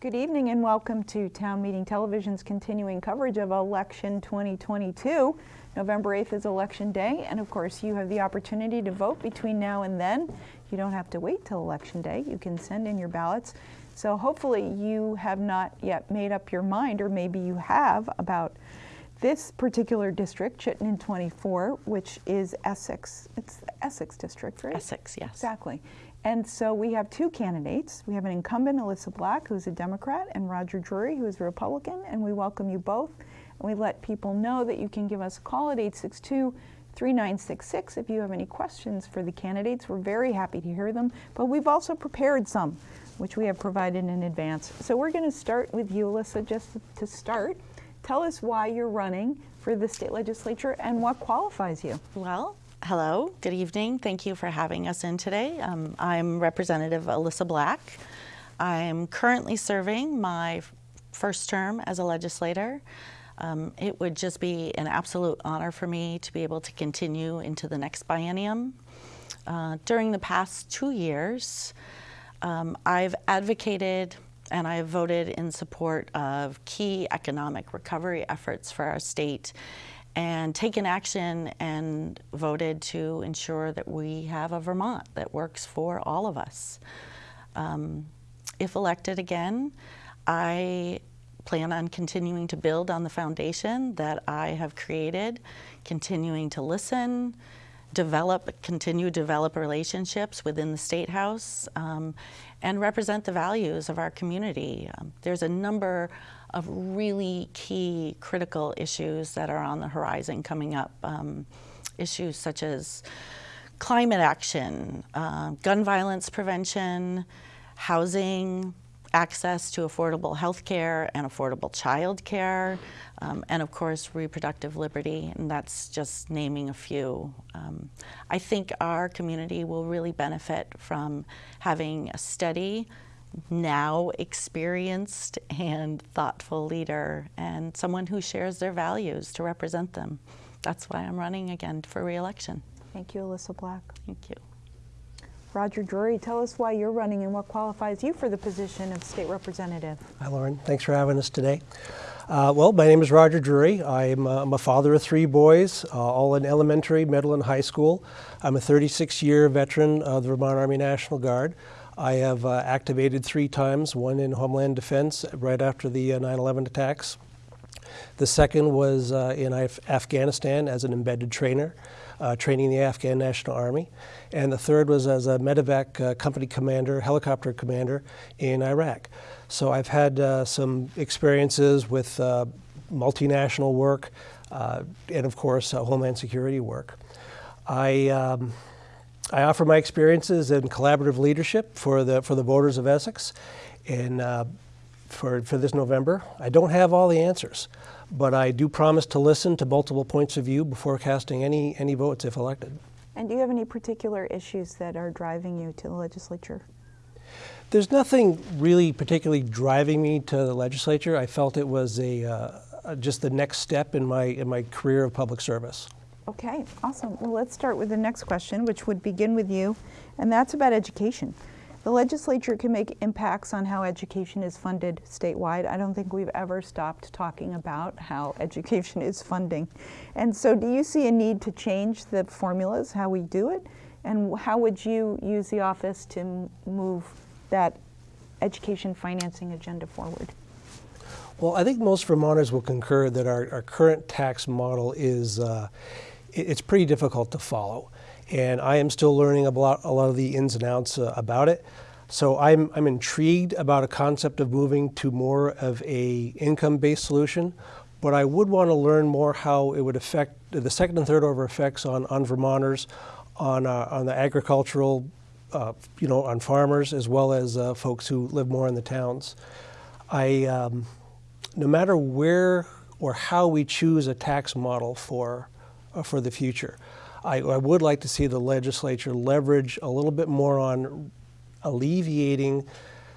Good evening and welcome to Town Meeting Television's continuing coverage of Election 2022. November 8th is Election Day, and of course, you have the opportunity to vote between now and then. You don't have to wait till Election Day. You can send in your ballots. So hopefully you have not yet made up your mind, or maybe you have, about this particular district, Chittenden 24, which is Essex. It's the Essex district, right? Essex, yes. Exactly. And so we have two candidates. We have an incumbent, Alyssa Black, who's a Democrat, and Roger Drury, who is a Republican, and we welcome you both. And we let people know that you can give us a call at 862 3966 if you have any questions for the candidates. We're very happy to hear them, but we've also prepared some, which we have provided in advance. So we're going to start with you, Alyssa, just to start. Tell us why you're running for the state legislature and what qualifies you. Well, hello, good evening. Thank you for having us in today. Um, I'm Representative Alyssa Black. I'm currently serving my first term as a legislator. Um, it would just be an absolute honor for me to be able to continue into the next biennium. Uh, during the past two years, um, I've advocated and I have voted in support of key economic recovery efforts for our state and taken action and voted to ensure that we have a Vermont that works for all of us. Um, if elected again, I plan on continuing to build on the foundation that I have created, continuing to listen, develop, continue develop relationships within the State House, um, and represent the values of our community. Um, there's a number of really key critical issues that are on the horizon coming up. Um, issues such as climate action, uh, gun violence prevention, housing, access to affordable health care and affordable child care, um, and of course reproductive liberty, and that's just naming a few. Um, I think our community will really benefit from having a steady, now experienced and thoughtful leader and someone who shares their values to represent them. That's why I'm running again for reelection. Thank you, Alyssa Black. Thank you. Roger Drury, tell us why you're running and what qualifies you for the position of state representative. Hi, Lauren. Thanks for having us today. Uh, well, my name is Roger Drury. I'm, uh, I'm a father of three boys, uh, all in elementary, middle, and high school. I'm a 36-year veteran of the Vermont Army National Guard. I have uh, activated three times, one in Homeland Defense right after the 9-11 uh, attacks. The second was uh, in Af Afghanistan as an embedded trainer uh, training the Afghan National Army. And the third was as a medevac uh, company commander, helicopter commander in Iraq. So I've had uh, some experiences with uh, multinational work uh, and, of course, Homeland Security work. I, um, I offer my experiences in collaborative leadership for the, for the voters of Essex. And for, for this November. I don't have all the answers, but I do promise to listen to multiple points of view before casting any, any votes if elected. And do you have any particular issues that are driving you to the legislature? There's nothing really particularly driving me to the legislature. I felt it was a, uh, just the next step in my, in my career of public service. Okay, awesome. Well, let's start with the next question, which would begin with you, and that's about education. The legislature can make impacts on how education is funded statewide. I don't think we've ever stopped talking about how education is funding. And so do you see a need to change the formulas, how we do it? And how would you use the office to move that education financing agenda forward? Well, I think most Vermonters will concur that our, our current tax model is, uh, it's pretty difficult to follow and I am still learning about a lot of the ins and outs uh, about it. So I'm, I'm intrigued about a concept of moving to more of a income-based solution, but I would want to learn more how it would affect the second and third order effects on, on Vermonters, on, uh, on the agricultural, uh, you know, on farmers, as well as uh, folks who live more in the towns. I, um, no matter where or how we choose a tax model for, uh, for the future, I, I would like to see the legislature leverage a little bit more on alleviating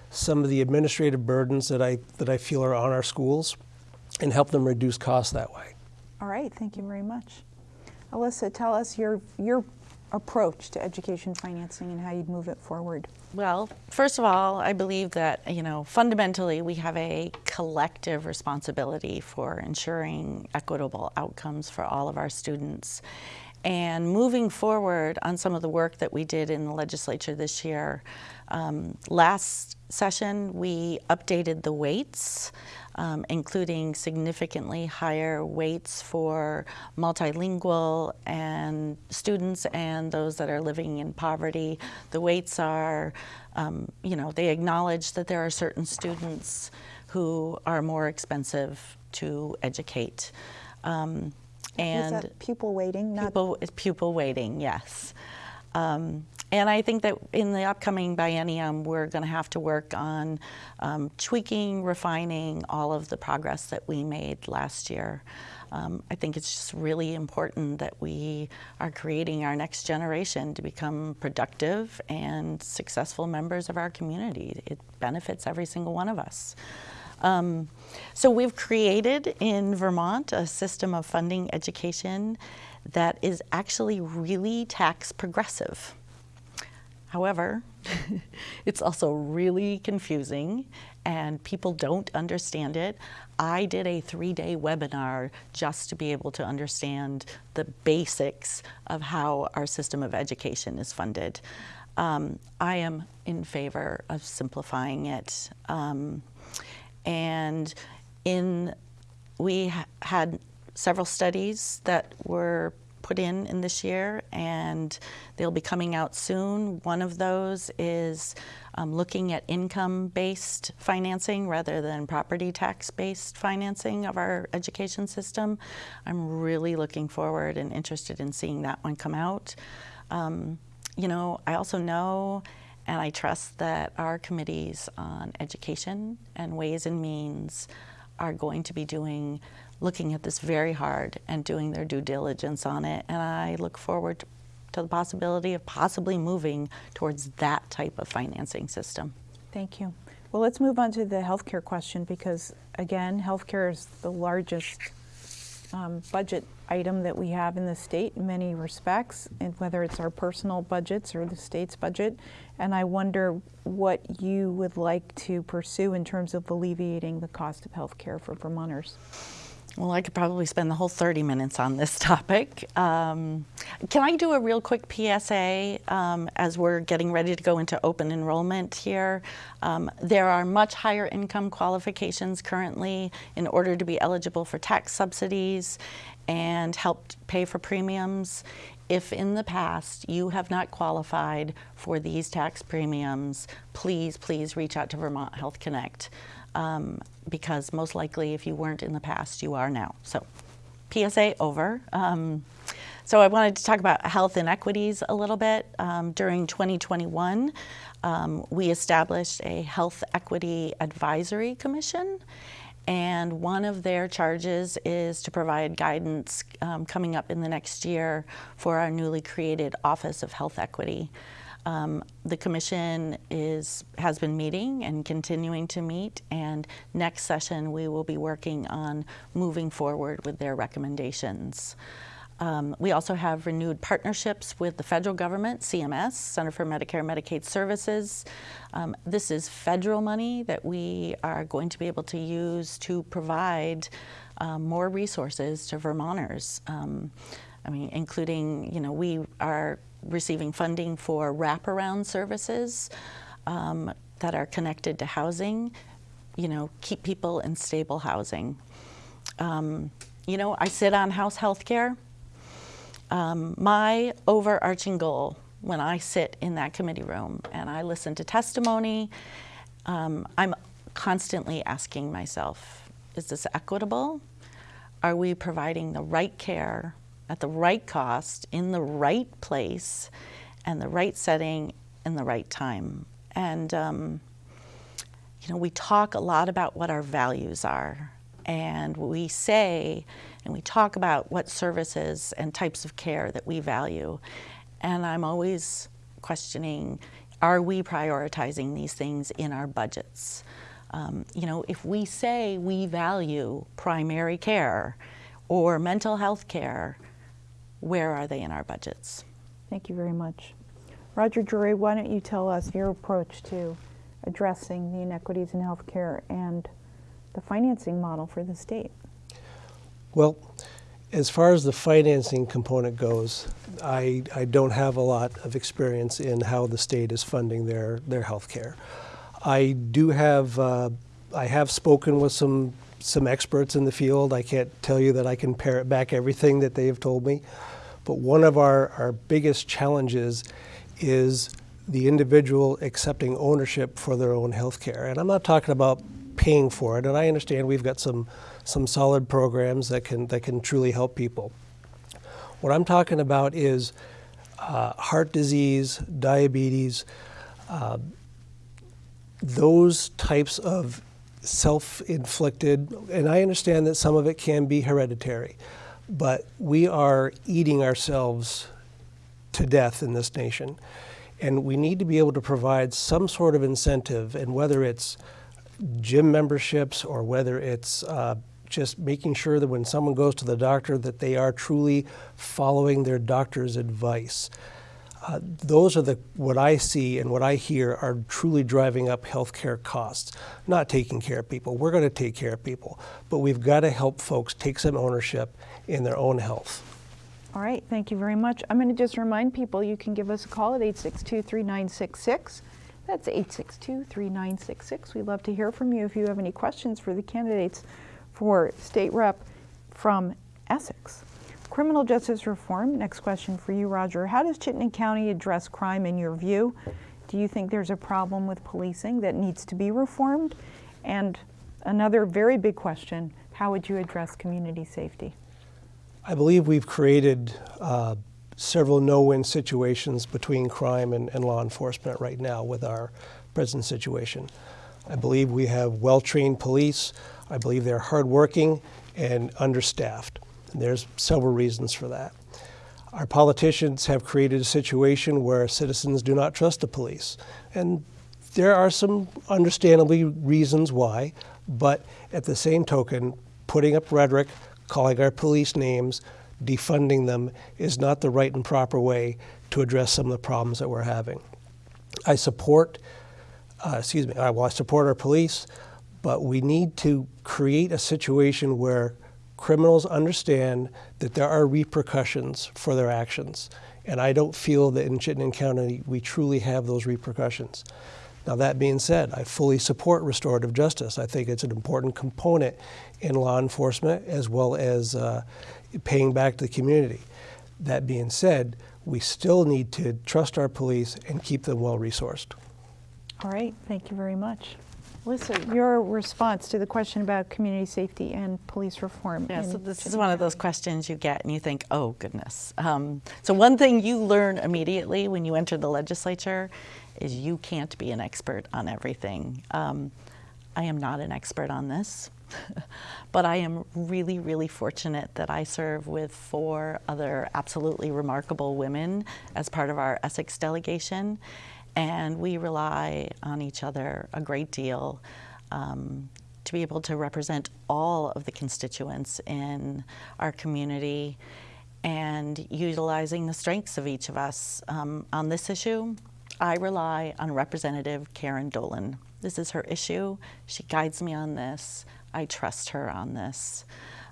some of the administrative burdens that I, that I feel are on our schools and help them reduce costs that way. All right, thank you very much. Alyssa, tell us your, your approach to education financing and how you'd move it forward. Well, first of all, I believe that, you know, fundamentally we have a collective responsibility for ensuring equitable outcomes for all of our students. And moving forward on some of the work that we did in the legislature this year, um, last session we updated the weights, um, including significantly higher weights for multilingual and students and those that are living in poverty. The weights are, um, you know, they acknowledge that there are certain students who are more expensive to educate. Um, and Is that pupil waiting, Not pupil, pupil weighting, yes. Um, and I think that in the upcoming biennium, we're going to have to work on um, tweaking, refining all of the progress that we made last year. Um, I think it's just really important that we are creating our next generation to become productive and successful members of our community. It benefits every single one of us. Um, so we've created in Vermont a system of funding education that is actually really tax progressive. However, it's also really confusing and people don't understand it. I did a three day webinar just to be able to understand the basics of how our system of education is funded. Um, I am in favor of simplifying it. Um, and in we ha had several studies that were put in in this year and they'll be coming out soon. One of those is um, looking at income-based financing rather than property tax-based financing of our education system. I'm really looking forward and interested in seeing that one come out. Um, you know, I also know and I trust that our committees on education and ways and means are going to be doing, looking at this very hard and doing their due diligence on it. And I look forward to the possibility of possibly moving towards that type of financing system. Thank you. Well, let's move on to the healthcare question because, again, healthcare is the largest um, budget item that we have in the state in many respects, and whether it's our personal budgets or the state's budget. And I wonder what you would like to pursue in terms of alleviating the cost of health care for Vermonters. Well, I could probably spend the whole 30 minutes on this topic. Um, can I do a real quick PSA um, as we're getting ready to go into open enrollment here? Um, there are much higher income qualifications currently in order to be eligible for tax subsidies and help pay for premiums. If in the past you have not qualified for these tax premiums, please, please reach out to Vermont Health Connect um, because most likely if you weren't in the past, you are now. So PSA over. Um, so I wanted to talk about health inequities a little bit. Um, during 2021, um, we established a Health Equity Advisory Commission and one of their charges is to provide guidance um, coming up in the next year for our newly created Office of Health Equity. Um, the commission is has been meeting and continuing to meet, and next session we will be working on moving forward with their recommendations. Um, we also have renewed partnerships with the federal government, CMS, Center for Medicare and Medicaid Services. Um, this is federal money that we are going to be able to use to provide um, more resources to Vermonters. Um, I mean, including, you know, we are receiving funding for wraparound services um, that are connected to housing, you know, keep people in stable housing. Um, you know, I sit on House Healthcare. Um, my overarching goal when I sit in that committee room and I listen to testimony, um, I'm constantly asking myself, is this equitable? Are we providing the right care at the right cost, in the right place, and the right setting, in the right time. And, um, you know, we talk a lot about what our values are. And we say and we talk about what services and types of care that we value. And I'm always questioning are we prioritizing these things in our budgets? Um, you know, if we say we value primary care or mental health care where are they in our budgets? Thank you very much. Roger Drury, why don't you tell us your approach to addressing the inequities in healthcare and the financing model for the state? Well, as far as the financing component goes, I, I don't have a lot of experience in how the state is funding their, their health care. I do have, uh, I have spoken with some, some experts in the field. I can't tell you that I can parrot back everything that they have told me. But one of our, our biggest challenges is the individual accepting ownership for their own health care. And I'm not talking about paying for it, and I understand we've got some, some solid programs that can, that can truly help people. What I'm talking about is uh, heart disease, diabetes, uh, those types of self-inflicted, and I understand that some of it can be hereditary, but we are eating ourselves to death in this nation. And we need to be able to provide some sort of incentive, and whether it's gym memberships or whether it's uh, just making sure that when someone goes to the doctor that they are truly following their doctor's advice. Uh, those are the what I see and what I hear are truly driving up healthcare costs. Not taking care of people. We're going to take care of people, but we've got to help folks take some ownership in their own health. All right, thank you very much. I'm going to just remind people you can give us a call at 862 3966. That's 862 3966. We'd love to hear from you if you have any questions for the candidates for state rep from Essex. Criminal justice reform, next question for you, Roger. How does Chittenden County address crime in your view? Do you think there's a problem with policing that needs to be reformed? And another very big question how would you address community safety? I believe we've created uh, several no-win situations between crime and, and, law enforcement right now with our present situation. I believe we have well-trained police. I believe they're hardworking and understaffed. And there's several reasons for that. Our politicians have created a situation where citizens do not trust the police. And there are some understandably reasons why, but at the same token, putting up rhetoric, calling our police names, defunding them is not the right and proper way to address some of the problems that we're having. I support, uh, excuse me, I, well, I support our police, but we need to create a situation where criminals understand that there are repercussions for their actions. And I don't feel that in Chittenden County we truly have those repercussions. Now, that being said, I fully support restorative justice. I think it's an important component in law enforcement as well as uh, paying back to the community. That being said, we still need to trust our police and keep them well resourced. All right, thank you very much. Lisa, your response to the question about community safety and police reform. Yeah, so this is one of those questions you get and you think, oh goodness. Um, so one thing you learn immediately when you enter the legislature is you can't be an expert on everything. Um, I am not an expert on this, but I am really, really fortunate that I serve with four other absolutely remarkable women as part of our Essex delegation and we rely on each other a great deal um, to be able to represent all of the constituents in our community and utilizing the strengths of each of us. Um, on this issue, I rely on Representative Karen Dolan. This is her issue. She guides me on this. I trust her on this.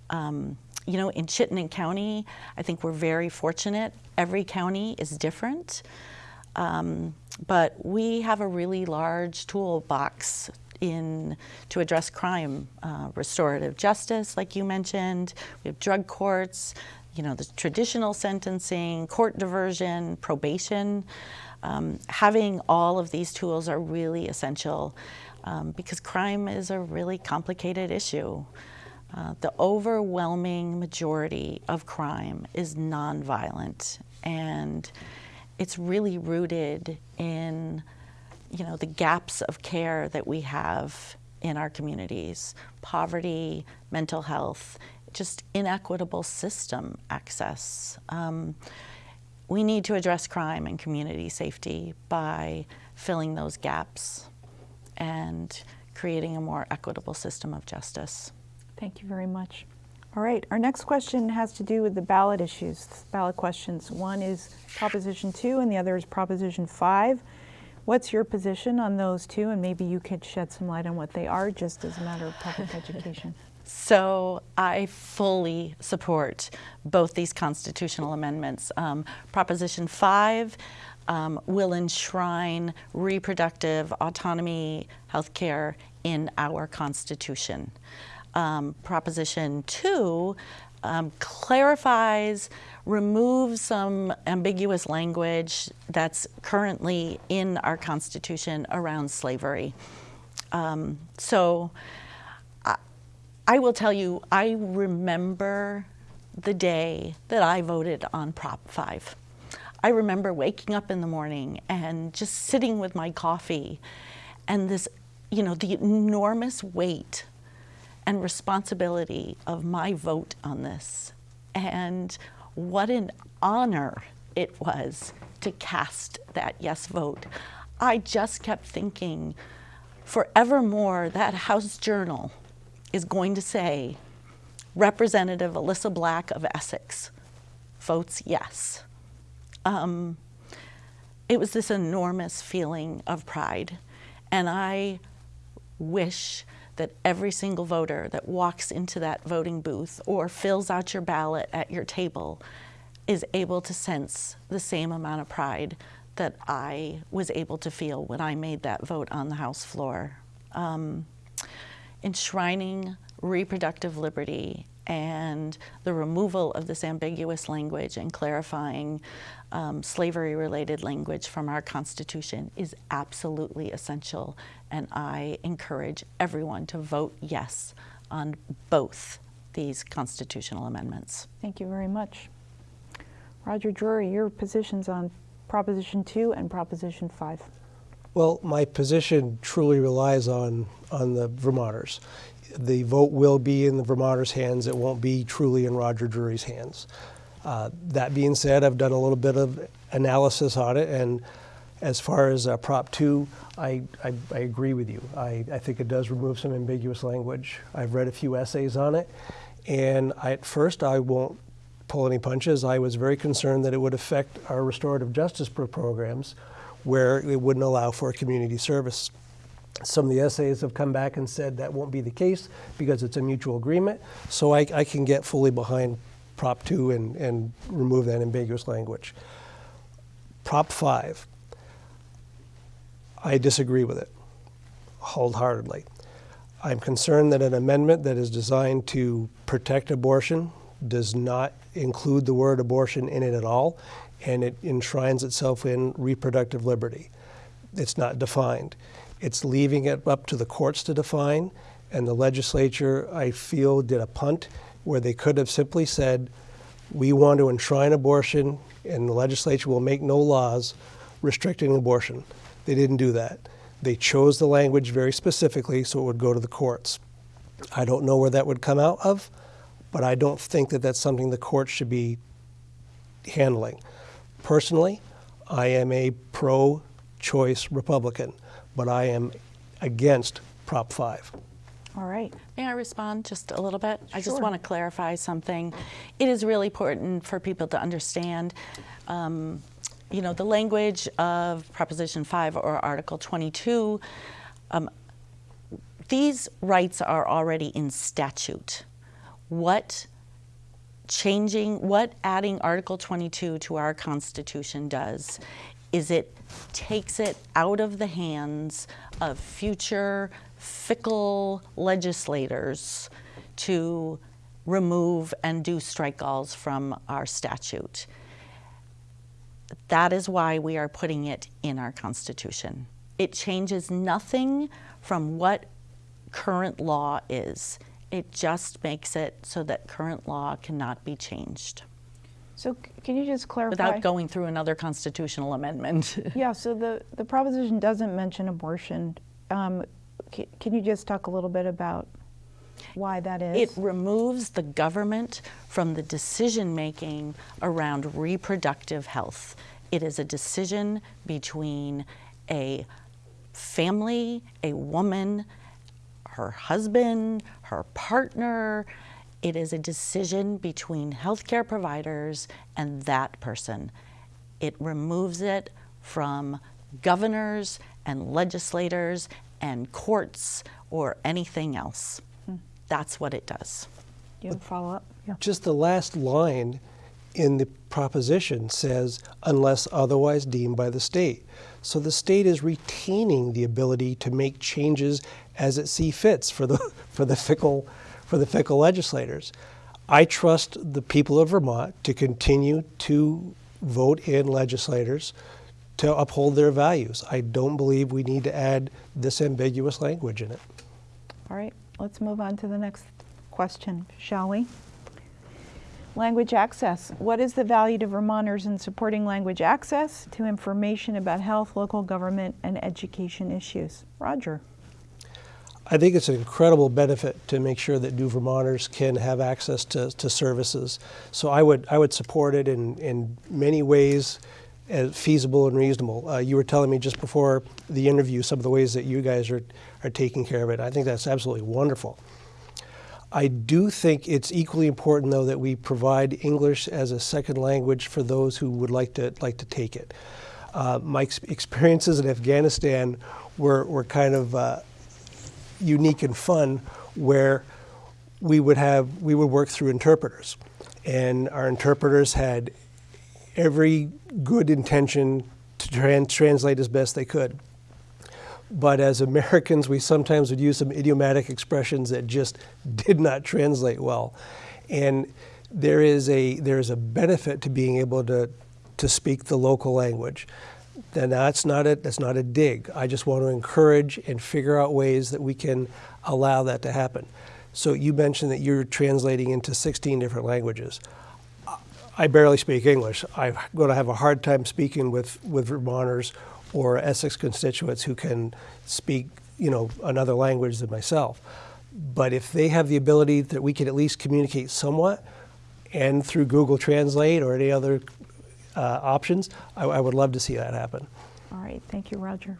Um, you know, in Chittenden County, I think we're very fortunate. Every county is different. Um, but we have a really large toolbox in to address crime, uh, restorative justice, like you mentioned. We have drug courts, you know, the traditional sentencing, court diversion, probation. Um, having all of these tools are really essential um, because crime is a really complicated issue. Uh, the overwhelming majority of crime is nonviolent and it's really rooted in you know the gaps of care that we have in our communities. Poverty mental health just inequitable system access. Um, we need to address crime and community safety by filling those gaps and creating a more equitable system of justice. Thank you very much All right, our next question has to do with the ballot issues, ballot questions. One is Proposition 2 and the other is Proposition 5. What's your position on those two? And maybe you could shed some light on what they are, just as a matter of public education. So I fully support both these constitutional amendments. Um, Proposition 5 um, will enshrine reproductive autonomy healthcare in our Constitution. Um, Proposition 2 um, clarifies, removes some ambiguous language that's currently in our Constitution around slavery. Um, so I, I will tell you, I remember the day that I voted on Prop 5. I remember waking up in the morning and just sitting with my coffee and this, you know, the enormous weight and responsibility of my vote on this. And what an honor it was to cast that yes vote. I just kept thinking, forevermore, that House Journal is going to say, Representative Alyssa Black of Essex votes yes. Um, it was this enormous feeling of pride. And I wish that every single voter that walks into that voting booth or fills out your ballot at your table is able to sense the same amount of pride that I was able to feel when I made that vote on the House floor. Um, enshrining reproductive liberty and the removal of this ambiguous language and clarifying um, slavery related language from our Constitution is absolutely essential. And I encourage everyone to vote yes on both these constitutional amendments. Thank you very much. Roger Drury, your positions on Proposition 2 and Proposition 5. Well, my position truly relies on, on the Vermonters. The vote will be in the Vermonters' hands. It won't be truly in Roger Drury's hands. Uh, that being said, I've done a little bit of analysis on it, and as far as uh, Prop 2, I, I, I, agree with you. I, I think it does remove some ambiguous language. I've read a few essays on it, and I, at first I won't pull any punches. I was very concerned that it would affect our restorative justice programs where it wouldn't allow for community service. Some of the essays have come back and said that won't be the case because it's a mutual agreement. So I, I can get fully behind Prop 2 and, and remove that ambiguous language. Prop 5, I disagree with it wholeheartedly. I'm concerned that an amendment that is designed to protect abortion does not include the word abortion in it at all, and it enshrines itself in reproductive liberty. It's not defined. It's leaving it up to the courts to define, and the legislature, I feel, did a punt where they could have simply said, we want to enshrine abortion and the legislature will make no laws restricting abortion. They didn't do that. They chose the language very specifically so it would go to the courts. I don't know where that would come out of, but I don't think that that's something the courts should be handling. Personally, I am a pro choice Republican, but I am against Prop 5. All right. May I respond just a little bit? I just want to clarify something. It is really important for people to understand, um, you know, the language of Proposition 5 or Article 22. Um, these rights are already in statute. What changing, what adding Article 22 to our Constitution does is it takes it out of the hands of future fickle legislators to remove and do strikealls from our statute. That is why we are putting it in our Constitution. It changes nothing from what current law is. It just makes it so that current law cannot be changed So c- can you just clarify? without going through another constitutional amendment. Yeah, so the, the proposition doesn't mention abortion. Um, c- can you just talk a little bit about why that is? It removes the government from the decision making around reproductive health. It is a decision between a family, a woman, her husband, her partner. It is a decision between healthcare providers and that person. It removes it from governors and legislators and courts or anything else. Hmm. That's what it does. Do you have a follow up? Yeah. Just the last line in the proposition says, unless otherwise deemed by the state. So the state is retaining the ability to make changes as it see fits for the, for the, fickle, for the fickle legislators. I trust the people of Vermont to continue to vote in legislators to uphold their values. I don't believe we need to add this ambiguous language in it. All right, let's move on to the next question, shall we? Language access. What is the value to Vermonters in supporting language access to information about health, local government, and education issues? Roger. I think it's an incredible benefit to make sure that new Vermonters can have access to, to services. So I would I would support it in, in many ways as feasible and reasonable. Uh, you were telling me just before the interview some of the ways that you guys are, are taking care of it. I think that's absolutely wonderful. I do think it's equally important, though, that we provide English as a second language for those who would like to like to take it. Uh, my ex- experiences in Afghanistan were, were kind of uh, unique and fun, where we would have we would work through interpreters, and our interpreters had every good intention to tran- translate as best they could. But as Americans, we sometimes would use some idiomatic expressions that just did not translate well. And there is a, there is a benefit to being able to, to speak the local language. And that's not, a, that's not a dig. I just want to encourage and figure out ways that we can allow that to happen. So you mentioned that you're translating into 16 different languages. I barely speak English. I'm going to have a hard time speaking with, with Vermonters or Essex constituents who can speak, you know, another language than myself. But if they have the ability that we can at least communicate somewhat, and through Google Translate or any other uh, options, I, I would love to see that happen. All right, thank you, Roger.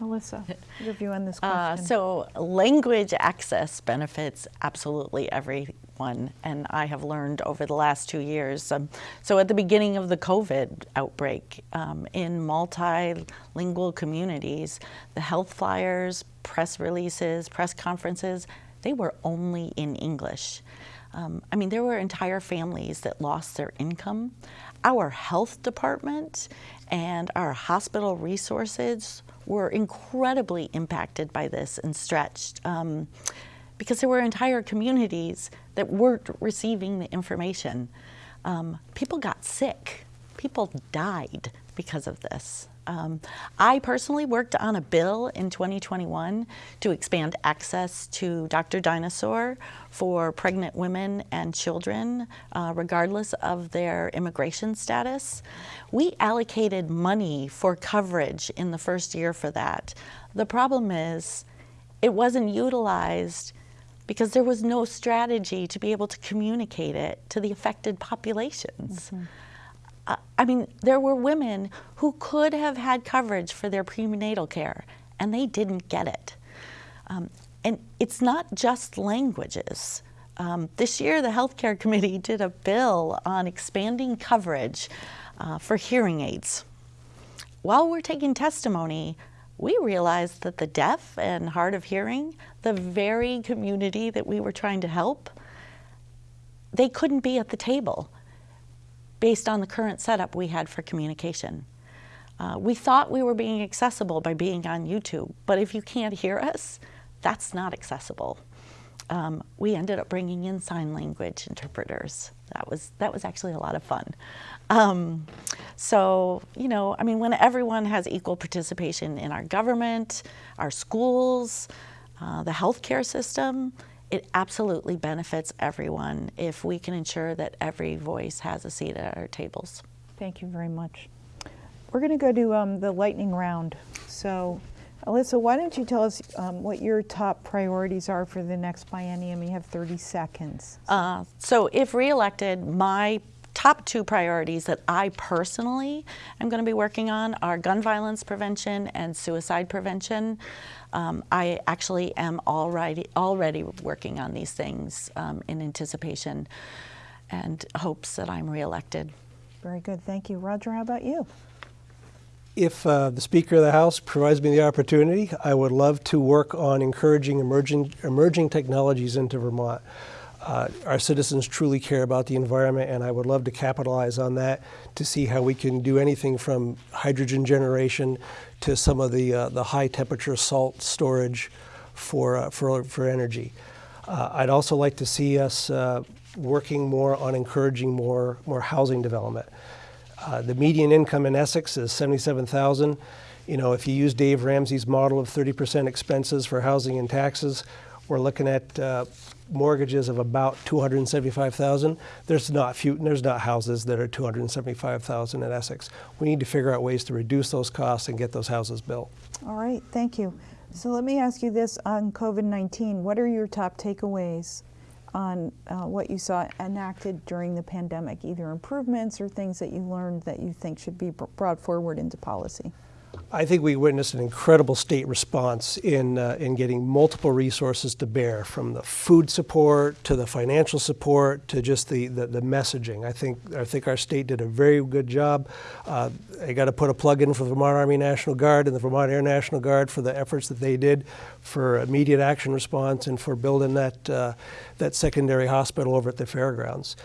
Melissa, your view on this Uh, question? so language access benefits absolutely everyone, and I have learned over the last two years. Um, so at the beginning of the COVID outbreak, um, in multilingual communities, the health flyers, press releases, press conferences, they were only in English. Um, I mean, there were entire families that lost their income. Our health department and our hospital resources were incredibly impacted by this and stretched um, because there were entire communities that weren't receiving the information. Um, people got sick, people died because of this. Um, I personally worked on a bill in 2021 to expand access to Dr. Dynasaur for pregnant women and children, uh, regardless of their immigration status. We allocated money for coverage in the first year for that. The problem is, it wasn't utilized because there was no strategy to be able to communicate it to the affected populations. Mm-hmm. Uh, I mean, there were women who could have had coverage for their prenatal care, and they didn't get it. Um, and it's not just languages. Um, this year, the Healthcare Committee did a bill on expanding coverage uh, for hearing aids. While we're taking testimony, we realized that the deaf and hard of hearing, the very community that we were trying to help, they couldn't be at the table based on the current setup we had for communication. Uh, we thought we were being accessible by being on YouTube, but if you can't hear us, that's not accessible. Um, we ended up bringing in sign language interpreters. That was that was actually a lot of fun. Um, so you know, I mean, when everyone has equal participation in our government, our schools, uh, the healthcare system, it absolutely benefits everyone if we can ensure that every voice has a seat at our tables. Thank you very much. We're going to go to um, the lightning round. So, Alyssa, why don't you tell us um, what your top priorities are for the next biennium? You have 30 seconds. Uh, so, if reelected, my top two priorities that I personally am going to be working on are gun violence prevention and suicide prevention. Um, I actually am already already working on these things um, in anticipation and hopes that I'm reelected. Very good. Thank you. Roger, how about you? If uh, the Speaker of the House provides me the opportunity, I would love to work on encouraging emerging, emerging technologies into Vermont. Uh, our citizens truly care about the environment, and I would love to capitalize on that to see how we can do anything from hydrogen generation to some of the, uh, the high temperature salt storage for, uh, for, for energy. Uh, I'd also like to see us uh, working more on encouraging more, more housing development. Uh, the median income in Essex is 77,000. You know, if you use Dave Ramsey's model of 30% expenses for housing and taxes, we're looking at mortgages of about 275,000. There's not few, there's not houses that are 275,000 in Essex. We need to figure out ways to reduce those costs and get those houses built. All right, thank you. So let me ask you this on COVID-19. What are your top takeaways on uh, what you saw enacted during the pandemic, either improvements or things that you learned that you think should be brought forward into policy? I think we witnessed an incredible state response in, uh, in getting multiple resources to bear, from the food support to the financial support to just the, the, the messaging. I think, I think our state did a very good job. Uh, I got to put a plug in for the Vermont Army National Guard and the Vermont Air National Guard for the efforts that they did for immediate action response and for building that, uh, that secondary hospital over at the fairgrounds.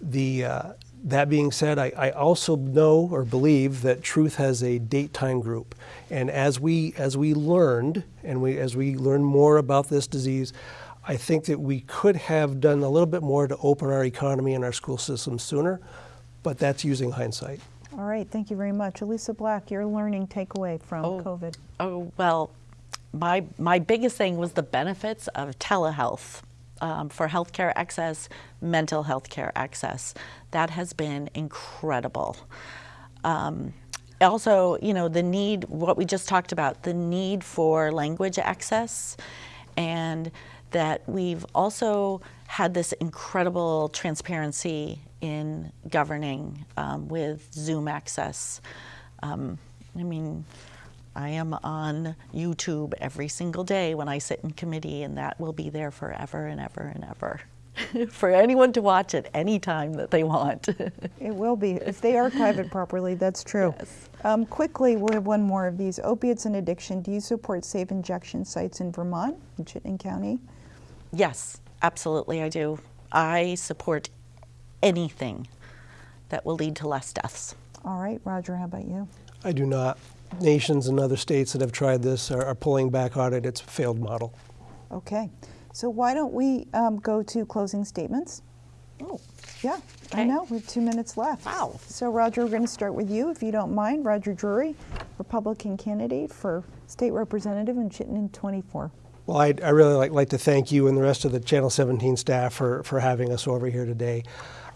The, uh, that being said, I, I, also know or believe that Truth has a date time group. And as we, as we learned, and we, as we learn more about this disease, I think that we could have done a little bit more to open our economy and our school system sooner, but that's using hindsight. All right, thank you very much. Elisa Black, your learning takeaway from oh, COVID. Oh, well, my, my biggest thing was the benefits of telehealth um, for healthcare access, mental health care access. That has been incredible. Um, also, you know, the need, what we just talked about, the need for language access, and that we've also had this incredible transparency in governing um, with Zoom access. Um, I mean, I am on YouTube every single day when I sit in committee, and that will be there forever and ever and ever. for anyone to watch at any time that they want. it will be. If they archive it properly, that's true. Yes. Um, quickly, we'll have one more of these. Opiates and addiction. Do you support safe injection sites in Vermont, in Chittenden County? Yes, absolutely I do. I support anything that will lead to less deaths. All right, Roger, how about you? I do not. Nations and other states that have tried this are, are pulling back on it. It's a failed model. Okay. So why don't we um, go to closing statements? Oh. Yeah, okay. I know. We have two minutes left. Wow. So, Roger, we're going to start with you, if you don't mind. Roger Drury, Republican candidate for state representative in Chittenden 24. Well, I'd, I really like, like to thank you and the rest of the Channel 17 staff for, for having us over here today.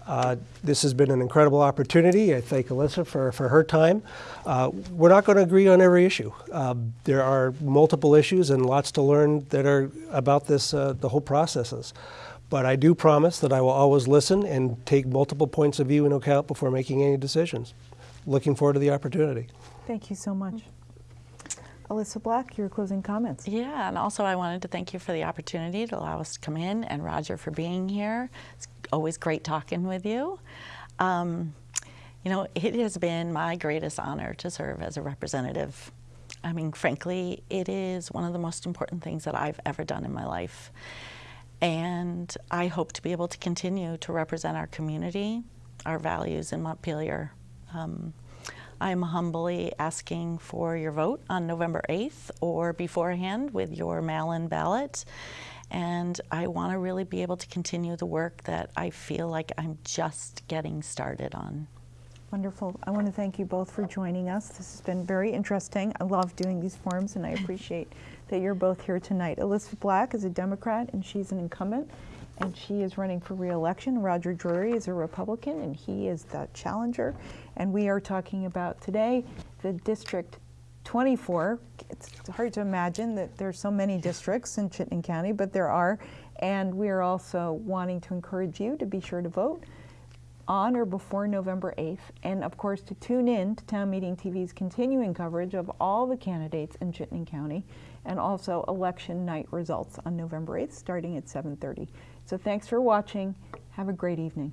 Uh, this has been an incredible opportunity. I thank Alyssa for, for her time. Uh, we're not going to agree on every issue. Uh, there are multiple issues and lots to learn that are about this, uh, the whole processes. But I do promise that I will always listen and take multiple points of view into account before making any decisions. Looking forward to the opportunity. Thank you so much. Alyssa Black, your closing comments. Yeah, and also I wanted to thank you for the opportunity to allow us to come in, and Roger for being here. It's always great talking with you. Um, you know, it has been my greatest honor to serve as a representative. I mean, frankly, it is one of the most important things that I've ever done in my life. And I hope to be able to continue to represent our community, our values in Montpelier. Um, I'm humbly asking for your vote on November 8th or beforehand with your mail-in ballot. And I want to really be able to continue the work that I feel like I'm just getting started on. Wonderful. I want to thank you both for joining us. This has been very interesting. I love doing these forums and I appreciate that you're both here tonight. Elizabeth Black is a Democrat and she's an incumbent and she is running for re-election. Roger Drury is a Republican and he is the challenger. And we are talking about today the District 24. It's hard to imagine that there's so many districts in Chittenden County, but there are. And we are also wanting to encourage you to be sure to vote. on or before November 8th, and of course to tune in to Town Meeting TV's continuing coverage of all the candidates in Chittenden County, and also election night results on November 8th, starting at 7:30. So thanks for watching. Have a great evening.